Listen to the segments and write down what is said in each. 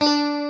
Música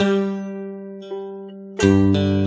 Thank you.